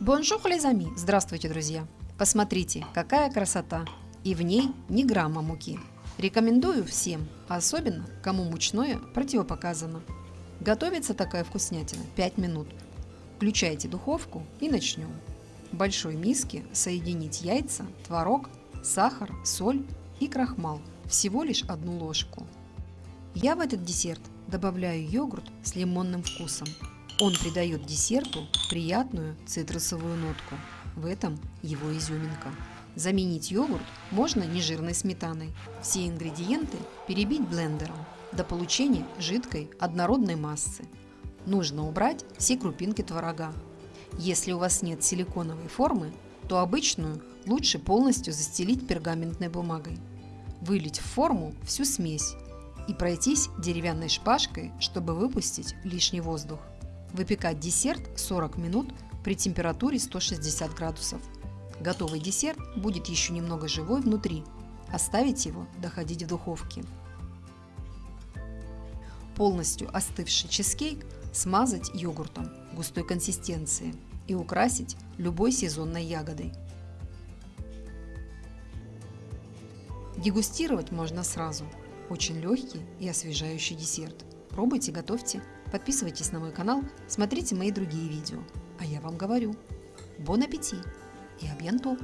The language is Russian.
Bonjour, les amis! Здравствуйте, друзья! Посмотрите, какая красота! И в ней ни грамма муки. Рекомендую всем, особенно кому мучное противопоказано. Готовится такая вкуснятина 5 минут. Включайте духовку и начнем. В большой миске соединить яйца, творог, сахар, соль и крахмал. Всего лишь одну ложку. Я в этот десерт добавляю йогурт с лимонным вкусом. Он придает десерту приятную цитрусовую нотку. В этом его изюминка. Заменить йогурт можно нежирной сметаной. Все ингредиенты перебить блендером до получения жидкой однородной массы. Нужно убрать все крупинки творога. Если у вас нет силиконовой формы, то обычную лучше полностью застелить пергаментной бумагой. Вылить в форму всю смесь и пройтись деревянной шпажкой, чтобы выпустить лишний воздух. Выпекать десерт 40 минут при температуре 160 градусов. Готовый десерт будет еще немного живой внутри. Оставить его доходить в духовке. Полностью остывший чизкейк смазать йогуртом густой консистенции и украсить любой сезонной ягодой. Дегустировать можно сразу – очень легкий и освежающий десерт. Пробуйте, готовьте. Подписывайтесь на мой канал, смотрите мои другие видео. А я вам говорю, бон аппетит и абьянто!